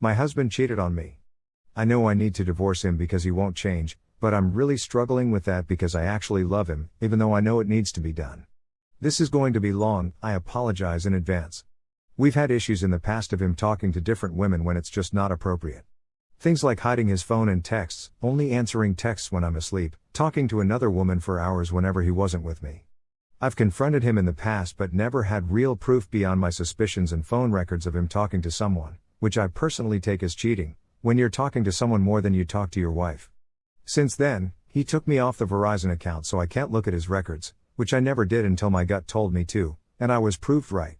My husband cheated on me. I know I need to divorce him because he won't change, but I'm really struggling with that because I actually love him, even though I know it needs to be done. This is going to be long, I apologize in advance. We've had issues in the past of him talking to different women when it's just not appropriate. Things like hiding his phone and texts, only answering texts when I'm asleep, talking to another woman for hours whenever he wasn't with me. I've confronted him in the past but never had real proof beyond my suspicions and phone records of him talking to someone, which I personally take as cheating, when you're talking to someone more than you talk to your wife. Since then, he took me off the Verizon account so I can't look at his records, which I never did until my gut told me to, and I was proved right.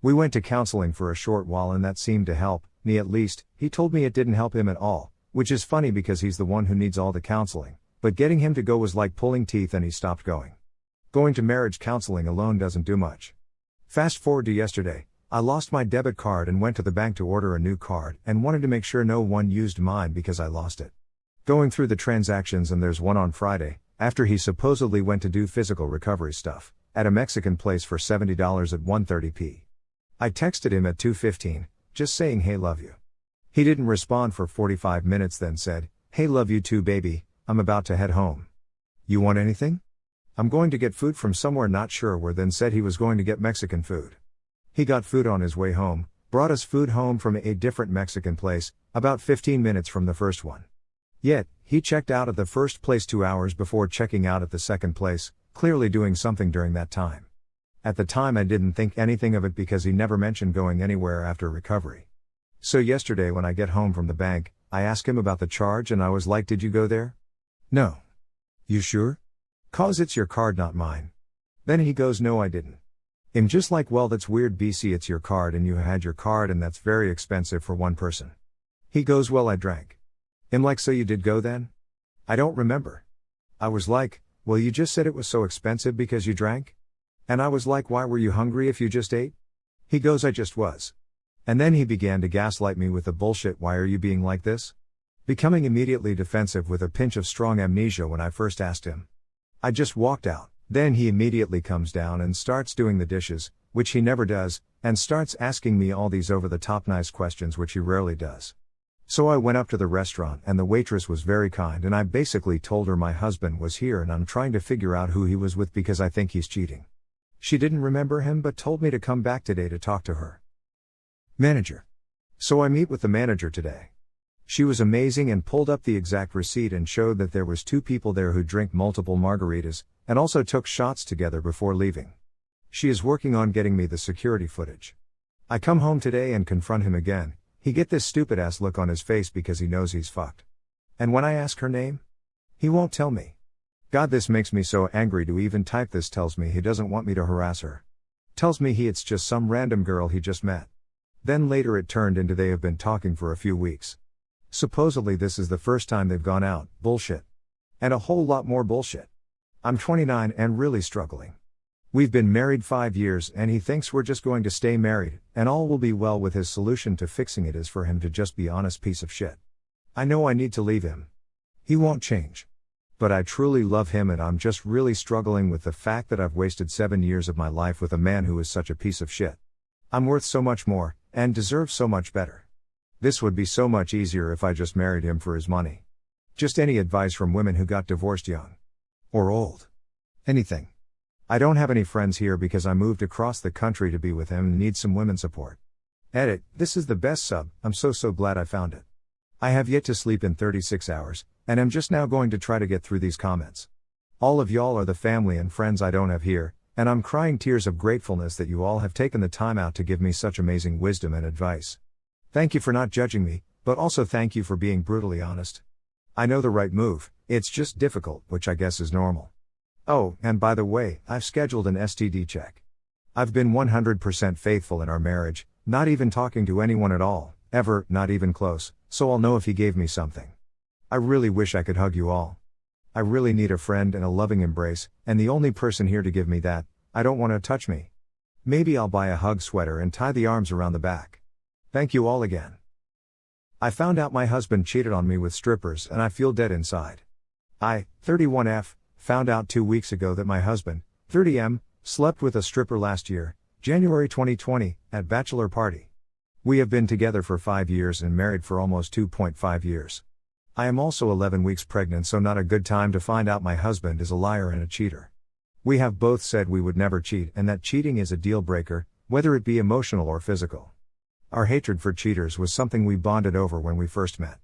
We went to counseling for a short while and that seemed to help, me at least, he told me it didn't help him at all, which is funny because he's the one who needs all the counseling, but getting him to go was like pulling teeth and he stopped going. Going to marriage counseling alone doesn't do much. Fast forward to yesterday, I lost my debit card and went to the bank to order a new card and wanted to make sure no one used mine because I lost it. Going through the transactions and there's one on Friday, after he supposedly went to do physical recovery stuff, at a Mexican place for $70 at 1.30p. I texted him at 2:15, just saying hey love you. He didn't respond for 45 minutes then said, hey love you too baby, I'm about to head home. You want anything? I'm going to get food from somewhere not sure where then said he was going to get Mexican food. He got food on his way home, brought us food home from a different Mexican place, about 15 minutes from the first one. Yet, he checked out at the first place two hours before checking out at the second place, clearly doing something during that time. At the time, I didn't think anything of it because he never mentioned going anywhere after recovery. So, yesterday, when I get home from the bank, I ask him about the charge and I was like, Did you go there? No. You sure? Cause it's your card, not mine. Then he goes, No, I didn't. I'm just like, Well, that's weird, BC, it's your card and you had your card and that's very expensive for one person. He goes, Well, I drank. I'm like, So you did go then? I don't remember. I was like, Well, you just said it was so expensive because you drank? And I was like, Why were you hungry if you just ate? He goes, I just was. And then he began to gaslight me with the bullshit, Why are you being like this? Becoming immediately defensive with a pinch of strong amnesia when I first asked him. I just walked out. Then he immediately comes down and starts doing the dishes, which he never does, and starts asking me all these over the top nice questions, which he rarely does. So I went up to the restaurant and the waitress was very kind and I basically told her my husband was here and I'm trying to figure out who he was with because I think he's cheating. She didn't remember him but told me to come back today to talk to her. Manager. So I meet with the manager today. She was amazing and pulled up the exact receipt and showed that there was two people there who drink multiple margaritas and also took shots together before leaving. She is working on getting me the security footage. I come home today and confront him again. He get this stupid ass look on his face because he knows he's fucked. And when I ask her name, he won't tell me. God, this makes me so angry to even type this. Tells me he doesn't want me to harass her. Tells me he it's just some random girl he just met. Then later it turned into they have been talking for a few weeks. Supposedly this is the first time they've gone out, bullshit. And a whole lot more bullshit. I'm 29 and really struggling. We've been married five years and he thinks we're just going to stay married, and all will be well with his solution to fixing it is for him to just be honest piece of shit. I know I need to leave him. He won't change but I truly love him and I'm just really struggling with the fact that I've wasted seven years of my life with a man who is such a piece of shit. I'm worth so much more, and deserve so much better. This would be so much easier if I just married him for his money. Just any advice from women who got divorced young. Or old. Anything. I don't have any friends here because I moved across the country to be with him and need some women support. Edit, this is the best sub, I'm so so glad I found it. I have yet to sleep in 36 hours, and I'm just now going to try to get through these comments. All of y'all are the family and friends I don't have here, and I'm crying tears of gratefulness that you all have taken the time out to give me such amazing wisdom and advice. Thank you for not judging me, but also thank you for being brutally honest. I know the right move, it's just difficult, which I guess is normal. Oh, and by the way, I've scheduled an STD check. I've been 100% faithful in our marriage, not even talking to anyone at all, ever, not even close, so I'll know if he gave me something. I really wish I could hug you all. I really need a friend and a loving embrace, and the only person here to give me that, I don't want to touch me. Maybe I'll buy a hug sweater and tie the arms around the back. Thank you all again. I found out my husband cheated on me with strippers and I feel dead inside. I, 31F, found out two weeks ago that my husband, 30M, slept with a stripper last year, January 2020, at bachelor party. We have been together for 5 years and married for almost 2.5 years. I am also 11 weeks pregnant, so not a good time to find out my husband is a liar and a cheater. We have both said we would never cheat and that cheating is a deal breaker, whether it be emotional or physical. Our hatred for cheaters was something we bonded over when we first met.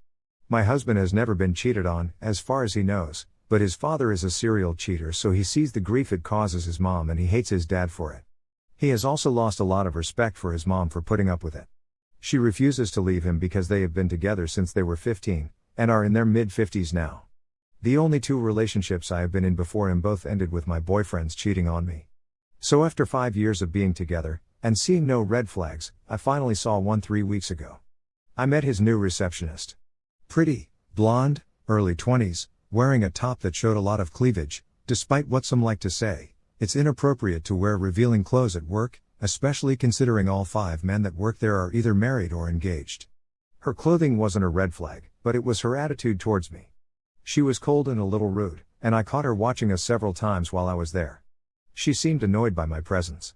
My husband has never been cheated on, as far as he knows, but his father is a serial cheater, so he sees the grief it causes his mom and he hates his dad for it. He has also lost a lot of respect for his mom for putting up with it. She refuses to leave him because they have been together since they were 15, and are in their mid 50s now. The only two relationships I have been in before him both ended with my boyfriends cheating on me. So after five years of being together, and seeing no red flags, I finally saw one three weeks ago. I met his new receptionist. Pretty, blonde, early 20s, wearing a top that showed a lot of cleavage, despite what some like to say, it's inappropriate to wear revealing clothes at work, especially considering all five men that work there are either married or engaged. Her clothing wasn't a red flag, but it was her attitude towards me. She was cold and a little rude, and I caught her watching us several times while I was there. She seemed annoyed by my presence.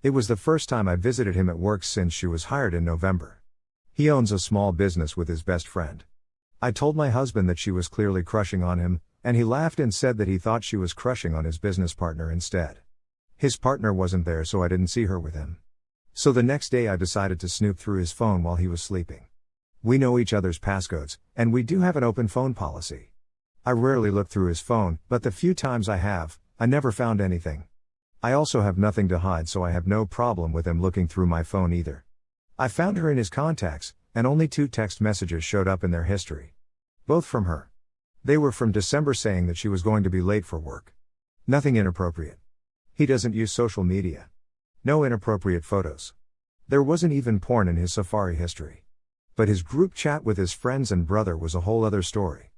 It was the first time I visited him at work since she was hired in November. He owns a small business with his best friend. I told my husband that she was clearly crushing on him, and he laughed and said that he thought she was crushing on his business partner instead. His partner wasn't there, so I didn't see her with him. So the next day I decided to snoop through his phone while he was sleeping. We know each other's passcodes, and we do have an open phone policy. I rarely look through his phone, but the few times I have, I never found anything. I also have nothing to hide, so I have no problem with him looking through my phone either. I found her in his contacts, and only two text messages showed up in their history. Both from her. They were from December saying that she was going to be late for work. Nothing inappropriate. He doesn't use social media. No inappropriate photos. There wasn't even porn in his Safari history. But his group chat with his friends and brother was a whole other story.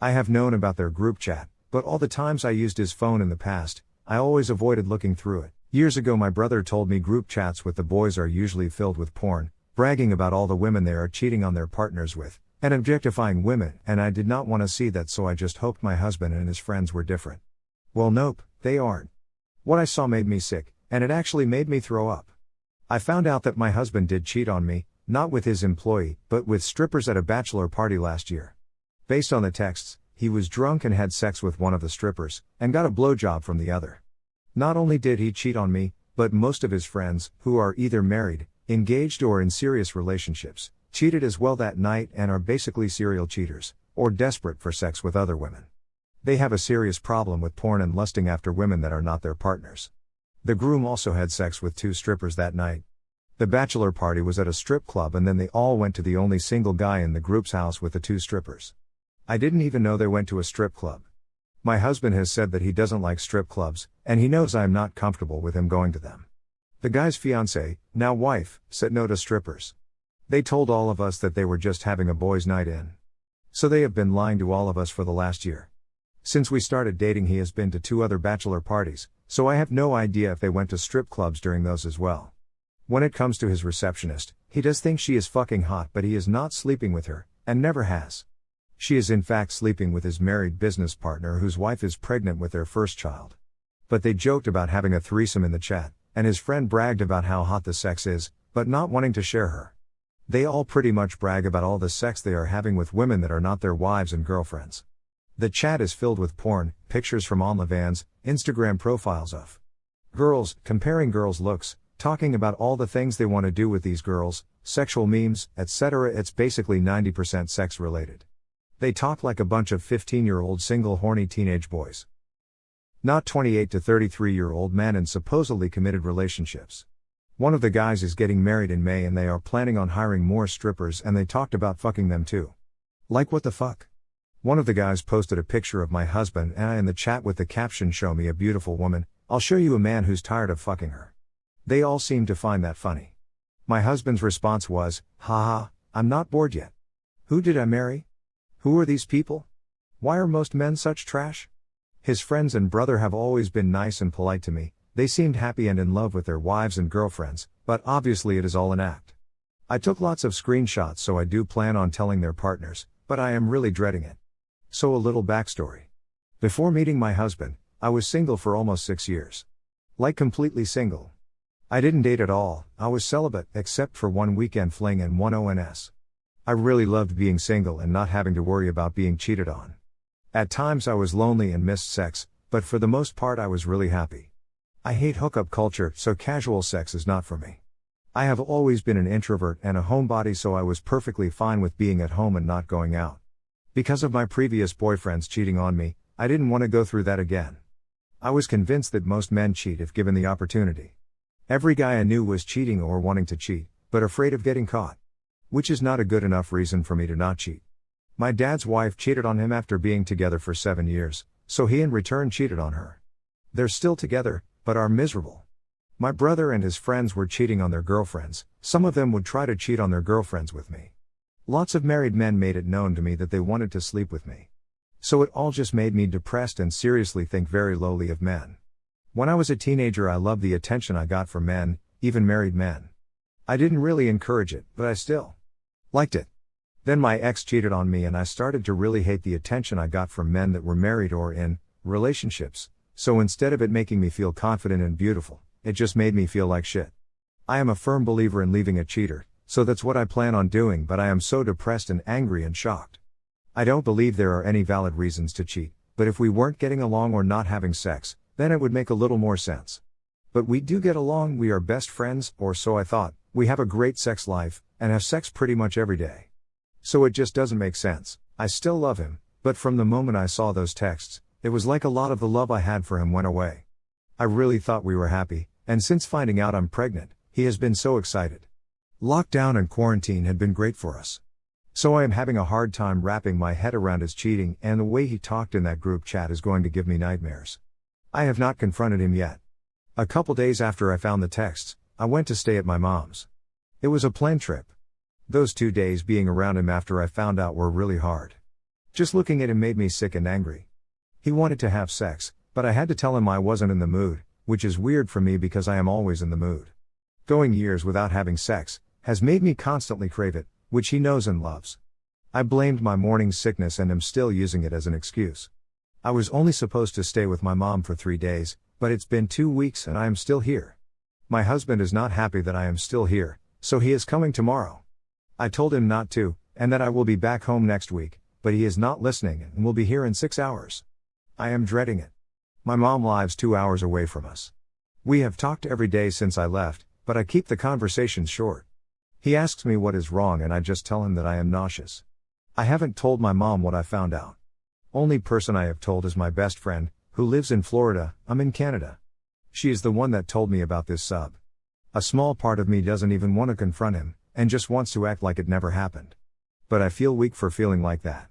I have known about their group chat, but all the times I used his phone in the past, I always avoided looking through it. Years ago, my brother told me group chats with the boys are usually filled with porn, bragging about all the women they are cheating on their partners with, and objectifying women, and I did not want to see that, so I just hoped my husband and his friends were different. Well, nope, they aren't. What I saw made me sick, and it actually made me throw up. I found out that my husband did cheat on me, not with his employee, but with strippers at a bachelor party last year. Based on the texts, he was drunk and had sex with one of the strippers, and got a blowjob from the other. Not only did he cheat on me, but most of his friends, who are either married, engaged, or in serious relationships, cheated as well that night and are basically serial cheaters, or desperate for sex with other women. They have a serious problem with porn and lusting after women that are not their partners. The groom also had sex with two strippers that night, the bachelor party was at a strip club and then they all went to the only single guy in the group's house with the two strippers. I didn't even know they went to a strip club. My husband has said that he doesn't like strip clubs, and he knows I am not comfortable with him going to them. The guy's fiance, now wife, said no to strippers. They told all of us that they were just having a boys' night in. So they have been lying to all of us for the last year. Since we started dating, he has been to two other bachelor parties, so I have no idea if they went to strip clubs during those as well. When it comes to his receptionist, he does think she is fucking hot, but he is not sleeping with her, and never has. She is in fact sleeping with his married business partner whose wife is pregnant with their first child. But they joked about having a threesome in the chat, and his friend bragged about how hot the sex is, but not wanting to share her. They all pretty much brag about all the sex they are having with women that are not their wives and girlfriends. The chat is filled with porn, pictures from OnlyFans, Instagram profiles of girls, comparing girls' looks, talking about all the things they want to do with these girls, sexual memes, etc. It's basically 90% sex related. They talk like a bunch of 15 year old single horny teenage boys. Not 28 to 33 year old men in supposedly committed relationships. One of the guys is getting married in May and they are planning on hiring more strippers and they talked about fucking them too. Like what the fuck? One of the guys posted a picture of my husband and I in the chat with the caption Show me a beautiful woman, I'll show you a man who's tired of fucking her. They all seemed to find that funny. My husband's response was, haha, I'm not bored yet. Who did I marry? Who are these people? Why are most men such trash? His friends and brother have always been nice and polite to me, they seemed happy and in love with their wives and girlfriends, but obviously it is all an act. I took lots of screenshots so I do plan on telling their partners, but I am really dreading it. So a little backstory. Before meeting my husband, I was single for almost six years. Like completely single. I didn't date at all, I was celibate, except for one weekend fling and one ONS. I really loved being single and not having to worry about being cheated on. At times I was lonely and missed sex, but for the most part I was really happy. I hate hookup culture, so casual sex is not for me. I have always been an introvert and a homebody, so I was perfectly fine with being at home and not going out. Because of my previous boyfriends cheating on me, I didn't want to go through that again. I was convinced that most men cheat if given the opportunity. Every guy I knew was cheating or wanting to cheat, but afraid of getting caught. Which is not a good enough reason for me to not cheat. My dad's wife cheated on him after being together for seven years, so he in return cheated on her. They're still together, but are miserable. My brother and his friends were cheating on their girlfriends, some of them would try to cheat on their girlfriends with me. Lots of married men made it known to me that they wanted to sleep with me. So it all just made me depressed and seriously think very lowly of men. When I was a teenager, I loved the attention I got from men, even married men. I didn't really encourage it, but I still liked it. Then my ex cheated on me, and I started to really hate the attention I got from men that were married or in relationships, so instead of it making me feel confident and beautiful, it just made me feel like shit. I am a firm believer in leaving a cheater, so that's what I plan on doing, but I am so depressed and angry and shocked. I don't believe there are any valid reasons to cheat, but if we weren't getting along or not having sex, then it would make a little more sense. But we do get along, we are best friends, or so I thought, we have a great sex life, and have sex pretty much every day. So it just doesn't make sense. I still love him, but from the moment I saw those texts, it was like a lot of the love I had for him went away. I really thought we were happy, and since finding out I'm pregnant, he has been so excited. Lockdown and quarantine had been great for us. So I am having a hard time wrapping my head around his cheating, and the way he talked in that group chat is going to give me nightmares. I have not confronted him yet. A couple days after I found the texts, I went to stay at my mom's. It was a planned trip. Those two days being around him after I found out were really hard. Just looking at him made me sick and angry. He wanted to have sex, but I had to tell him I wasn't in the mood, which is weird for me because I am always in the mood. Going years without having sex has made me constantly crave it, which he knows and loves. I blamed my morning sickness and am still using it as an excuse. I was only supposed to stay with my mom for three days, but it's been two weeks and I am still here. My husband is not happy that I am still here, so he is coming tomorrow. I told him not to, and that I will be back home next week, but he is not listening and will be here in six hours. I am dreading it. My mom lives two hours away from us. We have talked every day since I left, but I keep the conversations short. He asks me what is wrong, and I just tell him that I am nauseous. I haven't told my mom what I found out. Only person I have told is my best friend, who lives in Florida, I'm in Canada. She is the one that told me about this sub. A small part of me doesn't even want to confront him, and just wants to act like it never happened. But I feel weak for feeling like that.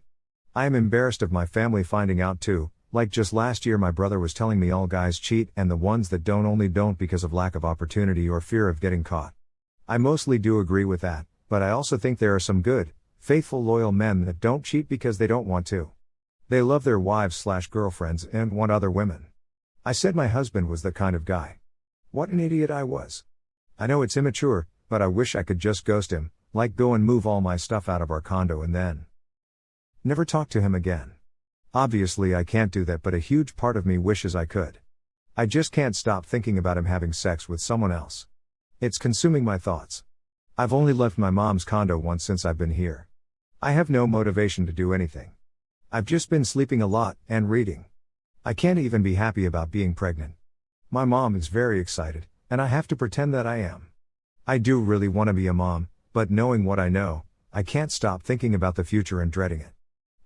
I am embarrassed of my family finding out too, like just last year, my brother was telling me all guys cheat, and the ones that don't only don't because of lack of opportunity or fear of getting caught. I mostly do agree with that, but I also think there are some good, faithful, loyal men that don't cheat because they don't want to. They love their wives slash girlfriends and want other women. I said my husband was the kind of guy. What an idiot I was. I know it's immature, but I wish I could just ghost him, like go and move all my stuff out of our condo and then never talk to him again. Obviously, I can't do that, but a huge part of me wishes I could. I just can't stop thinking about him having sex with someone else. It's consuming my thoughts. I've only left my mom's condo once since I've been here. I have no motivation to do anything. I've just been sleeping a lot and reading. I can't even be happy about being pregnant. My mom is very excited, and I have to pretend that I am. I do really want to be a mom, but knowing what I know, I can't stop thinking about the future and dreading it.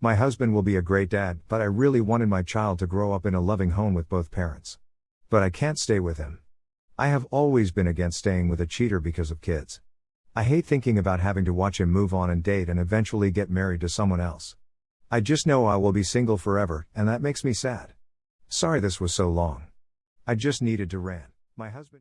My husband will be a great dad, but I really wanted my child to grow up in a loving home with both parents. But I can't stay with him. I have always been against staying with a cheater because of kids. I hate thinking about having to watch him move on and date and eventually get married to someone else. I just know I will be single forever, and that makes me sad. Sorry this was so long. I just needed to rant. My husband.